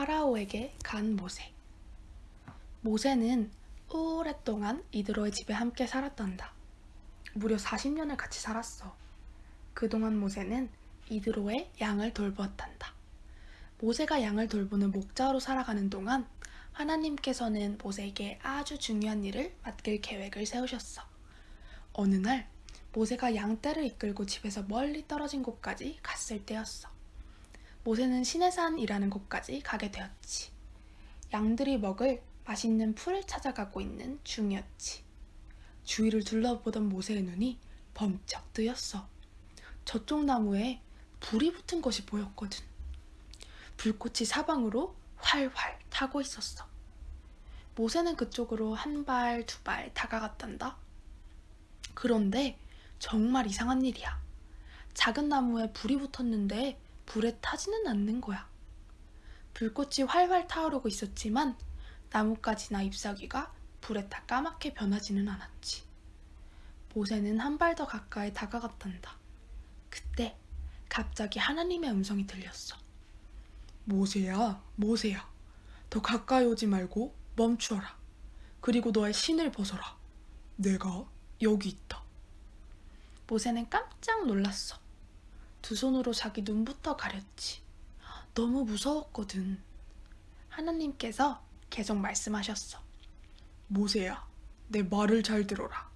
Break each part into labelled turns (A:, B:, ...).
A: 파라오에게 간 모세. 모세는 오랫동안 이드로의 집에 함께 살았단다. 무려 40년을 같이 살았어. 그동안 모세는 이드로의 양을 돌보았단다. 모세가 양을 돌보는 목자로 살아가는 동안 하나님께서는 모세에게 아주 중요한 일을 맡길 계획을 세우셨어. 어느 날 모세가 양떼를 이끌고 집에서 멀리 떨어진 곳까지 갔을 때였어. 모세는 시내산이라는 곳까지 가게 되었지. 양들이 먹을 맛있는 풀을 찾아가고 있는 중이었지. 주위를 둘러보던 모세의 눈이 번쩍 뜨였어. 저쪽 나무에 불이 붙은 것이 보였거든. 불꽃이 사방으로 활활 타고 있었어. 모세는 그쪽으로 한 발, 두 발 다가갔단다. 그런데 정말 이상한 일이야. 작은 나무에 불이 붙었는데 불에 타지는 않는 거야. 불꽃이 활활 타오르고 있었지만 나뭇가지나 잎사귀가 불에 타 까맣게 변하지는 않았지. 모세는 한 발 더 가까이 다가갔단다. 그때 갑자기 하나님의 음성이 들렸어. 모세야, 모세야. 더 가까이 오지 말고 멈추어라. 그리고 너의 신을 벗어라. 내가 여기 있다. 모세는 깜짝 놀랐어. 두 손으로 자기 눈부터 가렸지. 너무 무서웠거든. 하나님께서 계속 말씀하셨어. 모세야, 내 말을 잘 들어라.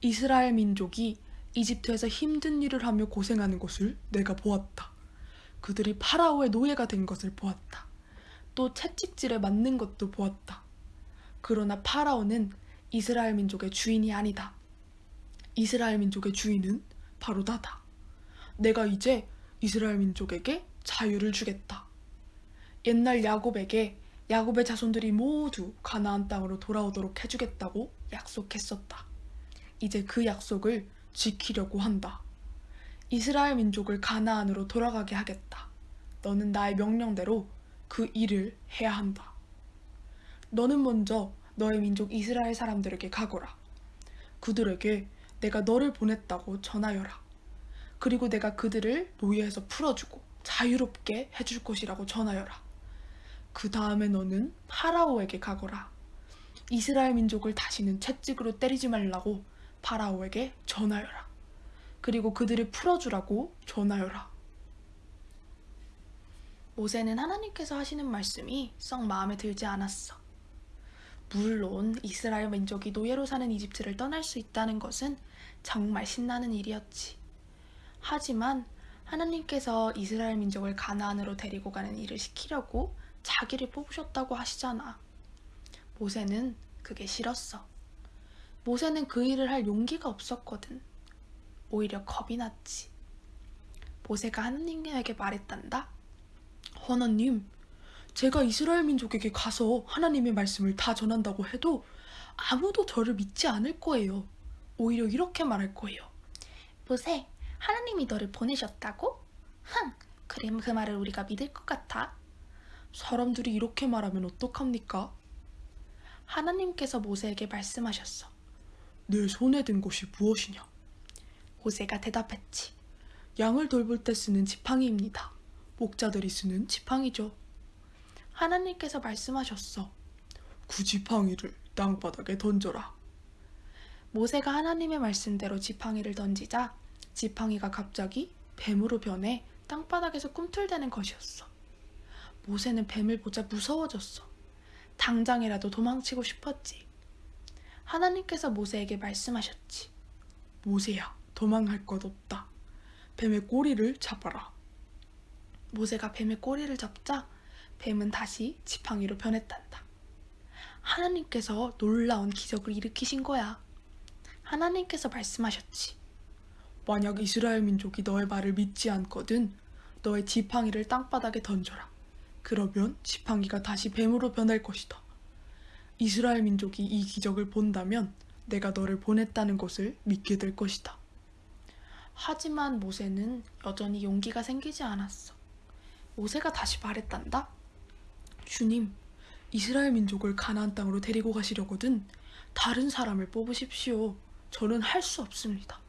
A: 이스라엘 민족이 이집트에서 힘든 일을 하며 고생하는 것을 내가 보았다. 그들이 파라오의 노예가 된 것을 보았다. 또 채찍질에 맞는 것도 보았다. 그러나 파라오는 이스라엘 민족의 주인이 아니다. 이스라엘 민족의 주인은 바로 나다. 내가 이제 이스라엘 민족에게 자유를 주겠다. 옛날 야곱에게 야곱의 자손들이 모두 가나안 땅으로 돌아오도록 해주겠다고 약속했었다. 이제 그 약속을 지키려고 한다. 이스라엘 민족을 가나안으로 돌아가게 하겠다. 너는 나의 명령대로 그 일을 해야 한다. 너는 먼저 너의 민족 이스라엘 사람들에게 가거라. 그들에게 내가 너를 보냈다고 전하여라. 그리고 내가 그들을 노예에서 풀어주고 자유롭게 해줄 것이라고 전하여라. 그 다음에 너는 파라오에게 가거라. 이스라엘 민족을 다시는 채찍으로 때리지 말라고 파라오에게 전하여라. 그리고 그들을 풀어주라고 전하여라. 모세는 하나님께서 하시는 말씀이 썩 마음에 들지 않았어. 물론 이스라엘 민족이 노예로 사는 이집트를 떠날 수 있다는 것은 정말 신나는 일이었지. 하지만 하나님께서 이스라엘 민족을 가나안으로 데리고 가는 일을 시키려고 자기를 뽑으셨다고 하시잖아. 모세는 그게 싫었어. 모세는 그 일을 할 용기가 없었거든. 오히려 겁이 났지. 모세가 하나님에게 말했단다. 하나님, 제가 이스라엘 민족에게 가서 하나님의 말씀을 다 전한다고 해도 아무도 저를 믿지 않을 거예요. 오히려 이렇게 말할 거예요. 모세, 하나님이 너를 보내셨다고? 흥, 그럼 그 말을 우리가 믿을 것 같아. 사람들이 이렇게 말하면 어떡합니까? 하나님께서 모세에게 말씀하셨어. 내 손에 든 것이 무엇이냐? 모세가 대답했지. 양을 돌볼 때 쓰는 지팡이입니다. 목자들이 쓰는 지팡이죠. 하나님께서 말씀하셨어. 그 지팡이를 땅바닥에 던져라. 모세가 하나님의 말씀대로 지팡이를 던지자 지팡이가 갑자기 뱀으로 변해 땅바닥에서 꿈틀대는 것이었어. 모세는 뱀을 보자 무서워졌어. 당장이라도 도망치고 싶었지. 하나님께서 모세에게 말씀하셨지. 모세야, 도망할 것 없다. 뱀의 꼬리를 잡아라. 모세가 뱀의 꼬리를 잡자 뱀은 다시 지팡이로 변했단다. 하나님께서 놀라운 기적을 일으키신 거야. 하나님께서 말씀하셨지. 만약 이스라엘 민족이 너의 말을 믿지 않거든 너의 지팡이를 땅바닥에 던져라. 그러면 지팡이가 다시 뱀으로 변할 것이다. 이스라엘 민족이 이 기적을 본다면 내가 너를 보냈다는 것을 믿게 될 것이다. 하지만 모세는 여전히 용기가 생기지 않았어. 모세가 다시 말했단다. 주님, 이스라엘 민족을 가나안 땅으로 데리고 가시려거든 다른 사람을 뽑으십시오. 저는 할 수 없습니다.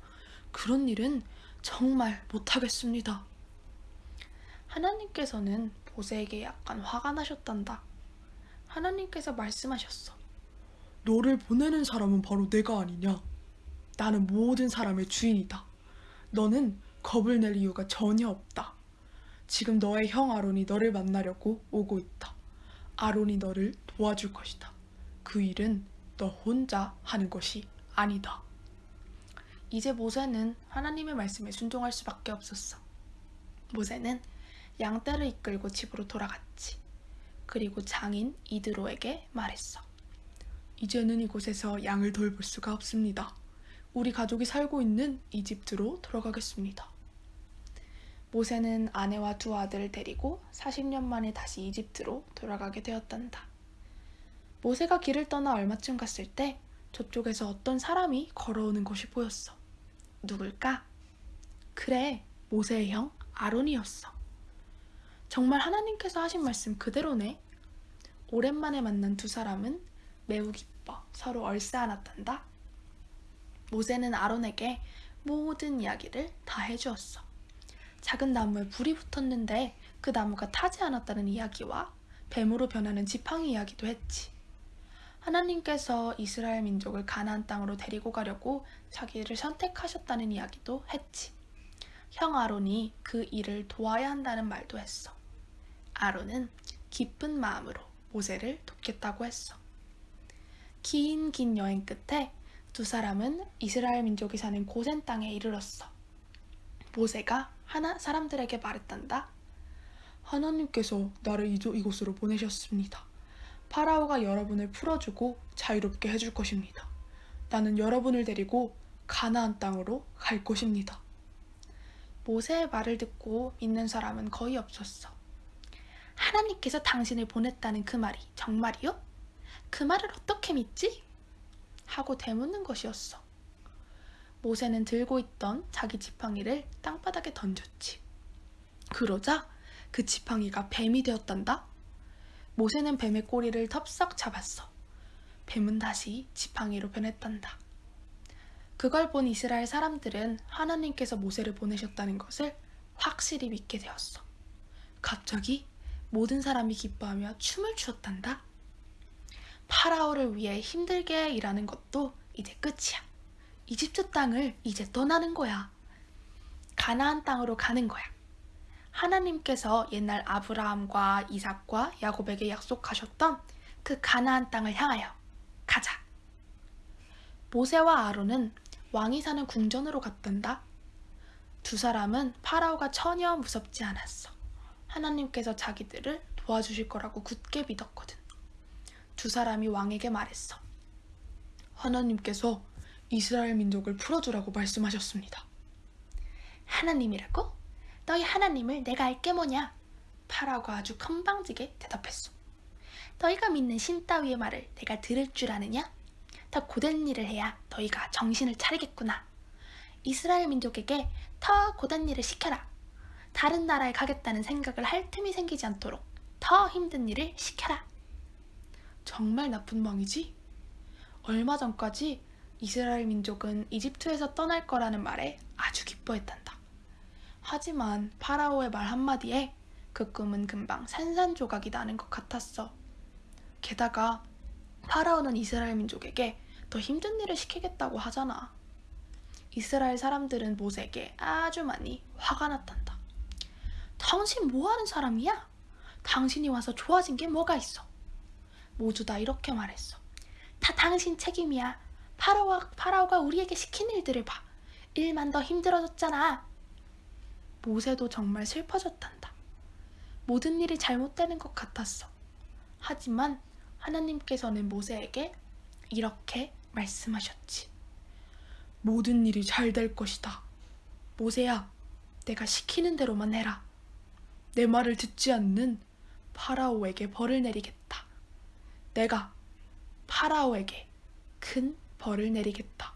A: 그런 일은 정말 못하겠습니다. 하나님께서는 모세에게 약간 화가 나셨단다. 하나님께서 말씀하셨어.
B: 너를 보내는 사람은 바로 내가 아니냐? 나는 모든 사람의 주인이다. 너는 겁을 낼 이유가 전혀 없다. 지금 너의 형 아론이 너를 만나려고 오고 있다. 아론이 너를 도와줄 것이다. 그 일은 너 혼자 하는 것이 아니다.
A: 이제 모세는 하나님의 말씀에 순종할 수밖에 없었어. 모세는 양떼를 이끌고 집으로 돌아갔지. 그리고 장인 이드로에게 말했어.
B: 이제는 이곳에서 양을 돌볼 수가 없습니다. 우리 가족이 살고 있는 이집트로 돌아가겠습니다.
A: 모세는 아내와 두 아들을 데리고 40년 만에 다시 이집트로 돌아가게 되었단다. 모세가 길을 떠나 얼마쯤 갔을 때 저쪽에서 어떤 사람이 걸어오는 것이 보였어. 누굴까? 그래, 모세의 형 아론이었어. 정말 하나님께서 하신 말씀 그대로네. 오랜만에 만난 두 사람은 매우 기뻐 서로 얼싸안았단다. 모세는 아론에게 모든 이야기를 다 해주었어. 작은 나무에 불이 붙었는데 그 나무가 타지 않았다는 이야기와 뱀으로 변하는 지팡이 이야기도 했지. 하나님께서 이스라엘 민족을 가나안 땅으로 데리고 가려고 자기를 선택하셨다는 이야기도 했지. 형 아론이 그 일을 도와야 한다는 말도 했어. 아론은 기쁜 마음으로 모세를 돕겠다고 했어. 긴 긴 여행 끝에 두 사람은 이스라엘 민족이 사는 고센 땅에 이르렀어. 모세가 하나 사람들에게 말했단다.
B: 하나님께서 나를 이곳으로 보내셨습니다. 파라오가 여러분을 풀어주고 자유롭게 해줄 것입니다. 나는 여러분을 데리고 가나안 땅으로 갈 것입니다.
A: 모세의 말을 듣고 믿는 사람은 거의 없었어. 하나님께서 당신을 보냈다는 그 말이 정말이요? 그 말을 어떻게 믿지? 하고 되묻는 것이었어. 모세는 들고 있던 자기 지팡이를 땅바닥에 던졌지. 그러자 그 지팡이가 뱀이 되었단다. 모세는 뱀의 꼬리를 덥석 잡았어. 뱀은 다시 지팡이로 변했단다. 그걸 본 이스라엘 사람들은 하나님께서 모세를 보내셨다는 것을 확실히 믿게 되었어. 갑자기 모든 사람이 기뻐하며 춤을 추었단다. 파라오를 위해 힘들게 일하는 것도 이제 끝이야. 이집트 땅을 이제 떠나는 거야. 가나안 땅으로 가는 거야. 하나님께서 옛날 아브라함과 이삭과 야곱에게 약속하셨던 그 가나안 땅을 향하여 가자. 모세와 아론은 왕이 사는 궁전으로 갔단다. 두 사람은 파라오가 전혀 무섭지 않았어. 하나님께서 자기들을 도와주실 거라고 굳게 믿었거든. 두 사람이 왕에게 말했어.
B: 하나님께서 이스라엘 민족을 풀어주라고 말씀하셨습니다.
A: 하나님이라고? 너희 하나님을 내가 알게 뭐냐? 파라오가 아주 건방지게 대답했어. 너희가 믿는 신 따위의 말을 내가 들을 줄 아느냐? 더 고된 일을 해야 너희가 정신을 차리겠구나. 이스라엘 민족에게 더 고된 일을 시켜라. 다른 나라에 가겠다는 생각을 할 틈이 생기지 않도록 더 힘든 일을 시켜라. 정말 나쁜 왕이지? 얼마 전까지 이스라엘 민족은 이집트에서 떠날 거라는 말에 아주 기뻐했단다. 하지만 파라오의 말 한마디에 그 꿈은 금방 산산조각이 나는 것 같았어. 게다가 파라오는 이스라엘 민족에게 더 힘든 일을 시키겠다고 하잖아. 이스라엘 사람들은 모세에게 아주 많이 화가 났단다. 당신 뭐하는 사람이야? 당신이 와서 좋아진 게 뭐가 있어? 모두 다 이렇게 말했어. 다 당신 책임이야. 파라오가, 우리에게 시킨 일들을 봐. 일만 더 힘들어졌잖아. 모세도 정말 슬퍼졌단다. 모든 일이 잘못되는 것 같았어. 하지만 하나님께서는 모세에게 이렇게 말씀하셨지.
B: 모든 일이 잘 될 것이다.
A: 모세야, 내가 시키는 대로만 해라.
B: 내 말을 듣지 않는 파라오에게 벌을 내리겠다.
A: 내가 파라오에게 큰 벌을 내리겠다.